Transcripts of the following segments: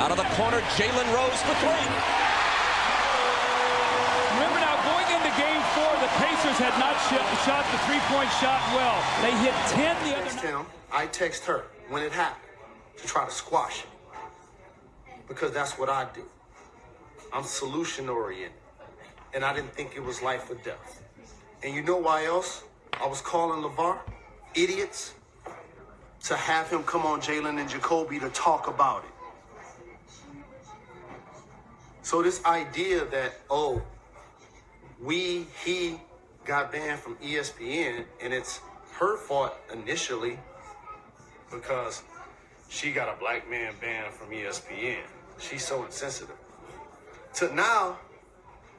Out of the corner, Jalen Rose for three. Remember now, going into game four, the Pacers had not shot the three-point shot well. They hit 10 the other text him, I text her when it happened to try to squash it. Because that's what I do. I'm solution oriented. And I didn't think it was life or death. And you know why else? I was calling LeVar idiots to have him come on Jalen and Jacoby to talk about it. So this idea that, oh, we, he got banned from ESPN and it's her fault initially because she got a black man banned from ESPN. She's so insensitive. To now,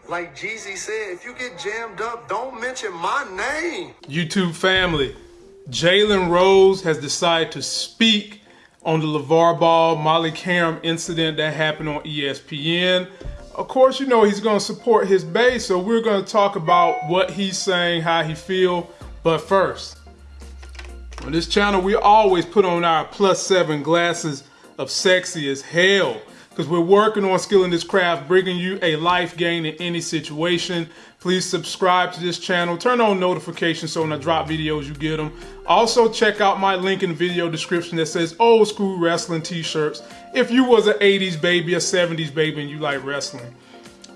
like Jeezy said, if you get jammed up, don't mention my name. YouTube family, Jalen Rose has decided to speak on the LeVar Ball Molly Qerim incident that happened on ESPN. Of course, you know he's going to support his base, so we're going to talk about what he's saying, how he feel. But first, on this channel, we always put on our plus seven glasses of sexy as hell because we're working on skilling this craft, bringing you a life gain in any situation. Please subscribe to this channel, turn on notifications so when I drop videos, you get them. Also, check out my link in the video description that says old school wrestling t-shirts. If you was an 80s baby, a 70s baby, and you like wrestling.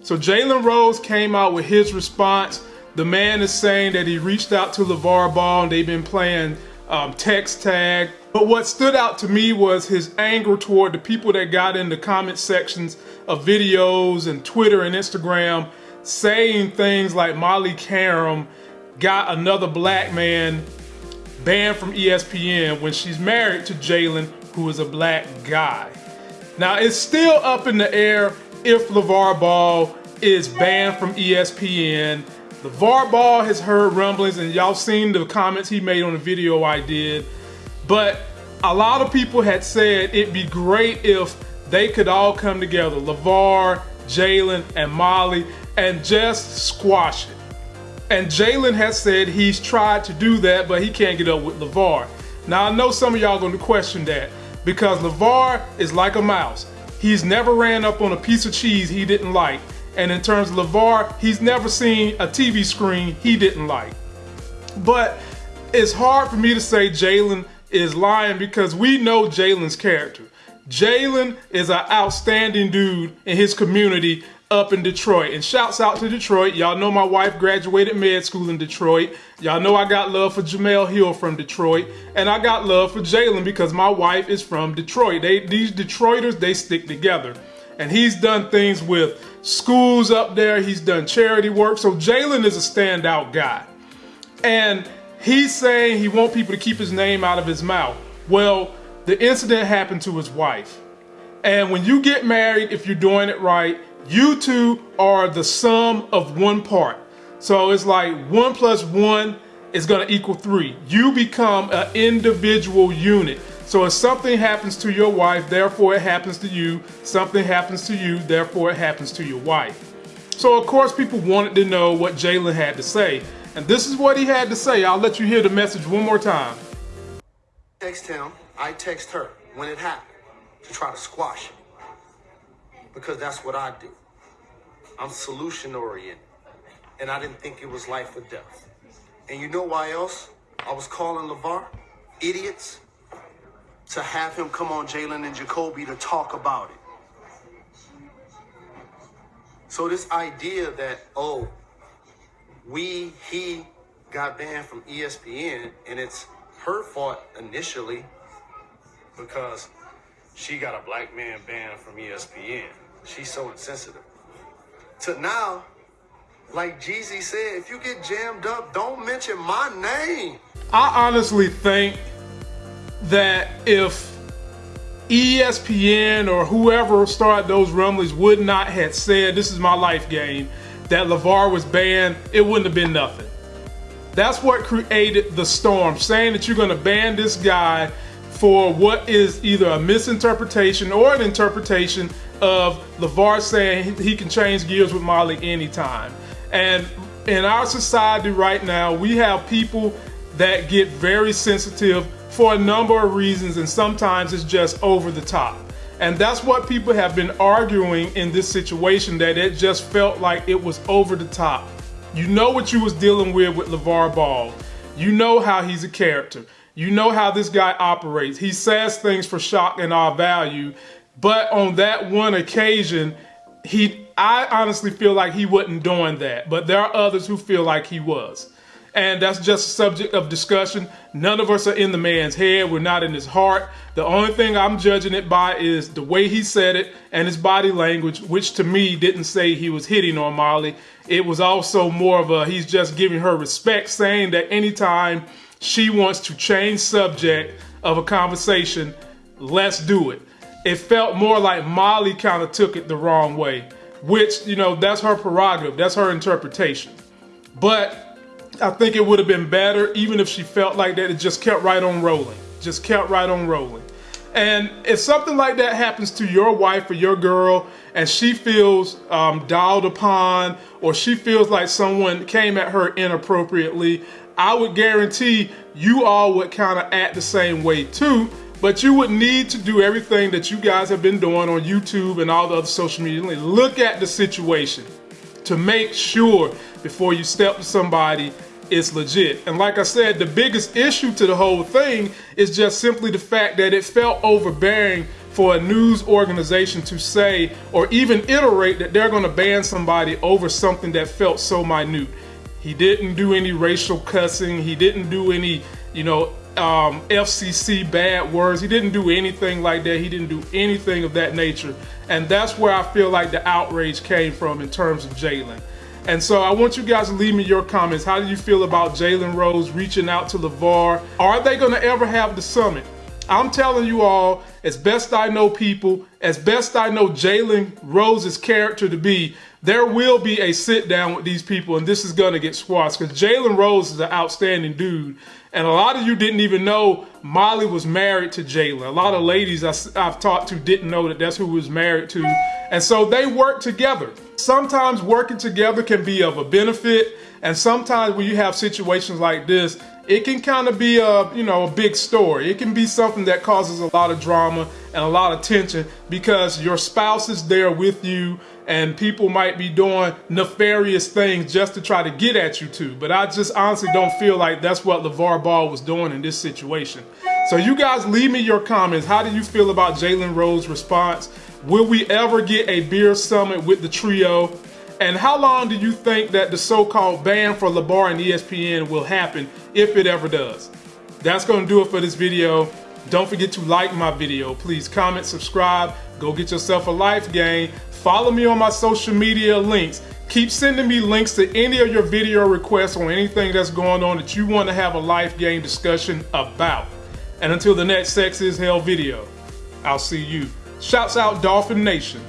So Jalen Rose came out with his response. The man is saying that he reached out to LeVar Ball and they've been playing um, text tag. But what stood out to me was his anger toward the people that got in the comment sections of videos and Twitter and Instagram saying things like Molly Qerim got another black man banned from ESPN when she's married to Jalen, who is a black guy. Now, it's still up in the air if LeVar Ball is banned from ESPN LeVar Ball has heard rumblings, and y'all seen the comments he made on the video I did. But a lot of people had said it'd be great if they could all come together, LeVar, Jalen, and Molly, and just squash it. And Jalen has said he's tried to do that, but he can't get up with LeVar. Now, I know some of y'all are going to question that because LeVar is like a mouse. He's never ran up on a piece of cheese he didn't like. And in terms of LeVar, he's never seen a TV screen he didn't like. But it's hard for me to say Jalen is lying because we know Jalen's character. Jalen is an outstanding dude in his community up in Detroit. And shouts out to Detroit. Y'all know my wife graduated med school in Detroit. Y'all know I got love for Jemele Hill from Detroit. And I got love for Jalen because my wife is from Detroit. They, these Detroiters, they stick together. And he's done things with schools up there. He's done charity work. So Jalen is a standout guy. And he's saying he wants people to keep his name out of his mouth. Well, the incident happened to his wife. And when you get married, if you're doing it right, you two are the sum of one part. So it's like one plus one is to equal three. You become an individual unit. So if something happens to your wife, therefore it happens to you. Something happens to you, therefore it happens to your wife. So of course people wanted to know what Jalen had to say. And this is what he had to say. I'll let you hear the message one more time. Text him, I text her when it happened to try to squash it. Because that's what I do. I'm solution oriented. And I didn't think it was life or death. And you know why else? I was calling LeVar idiots to have him come on Jalen and Jacoby to talk about it. So this idea that, oh, we, he got banned from ESPN and it's her fault initially because she got a black man banned from ESPN. She's so insensitive. To now, like Jeezy said, if you get jammed up, don't mention my name. I honestly think that if ESPN or whoever started those rumblings would not have said, this is my life game, that LeVar was banned, it wouldn't have been nothing. That's what created the storm, saying that you're gonna ban this guy for what is either a misinterpretation or an interpretation of LeVar saying he can change gears with Molly anytime. And in our society right now, we have people that get very sensitive for a number of reasons, and sometimes it's just over the top. And that's what people have been arguing in this situation that it just felt like it was over the top. You know what you was dealing with with LeVar Ball. You know how he's a character. You know how this guy operates. He says things for shock and our value. But on that one occasion, he I honestly feel like he wasn't doing that. But there are others who feel like he was and that's just a subject of discussion. None of us are in the man's head. We're not in his heart. The only thing I'm judging it by is the way he said it and his body language, which to me didn't say he was hitting on Molly. It was also more of a he's just giving her respect, saying that anytime she wants to change subject of a conversation, let's do it. It felt more like Molly kind of took it the wrong way, which, you know, that's her prerogative, that's her interpretation. But I think it would have been better even if she felt like that. It just kept right on rolling. Just kept right on rolling. And if something like that happens to your wife or your girl, and she feels um, dialed upon, or she feels like someone came at her inappropriately, I would guarantee you all would kind of act the same way too. But you would need to do everything that you guys have been doing on YouTube and all the other social media. Look at the situation to make sure before you step to somebody it's legit. And like I said, the biggest issue to the whole thing is just simply the fact that it felt overbearing for a news organization to say or even iterate that they're going to ban somebody over something that felt so minute. He didn't do any racial cussing. He didn't do any, you know, um, FCC bad words. He didn't do anything like that. He didn't do anything of that nature. And that's where I feel like the outrage came from in terms of Jalen. And so I want you guys to leave me your comments. How do you feel about Jalen Rose reaching out to LeVar? Are they going to ever have the summit? I'm telling you all, as best I know people, as best I know Jalen Rose's character to be, there will be a sit down with these people and this is going to get squashed because Jalen Rose is an outstanding dude. And a lot of you didn't even know Molly was married to Jalen. A lot of ladies I've talked to didn't know that that's who was married to. And so they work together. Sometimes working together can be of a benefit. And sometimes when you have situations like this, it can kind of be a, you know, a big story. It can be something that causes a lot of drama and a lot of tension because your spouse is there with you and people might be doing nefarious things just to try to get at you too. But I just honestly don't feel like that's what LeVar Ball was doing in this situation. So you guys leave me your comments. How do you feel about Jalen Rose's response? Will we ever get a beer summit with the trio? And how long do you think that the so-called ban for LeVar and ESPN will happen if it ever does? That's going to do it for this video. Don't forget to like my video. Please comment, subscribe, go get yourself a life game. Follow me on my social media links. Keep sending me links to any of your video requests or anything that's going on that you want to have a life game discussion about. And until the next Sex is Hell video, I'll see you. Shouts out Dolphin Nation.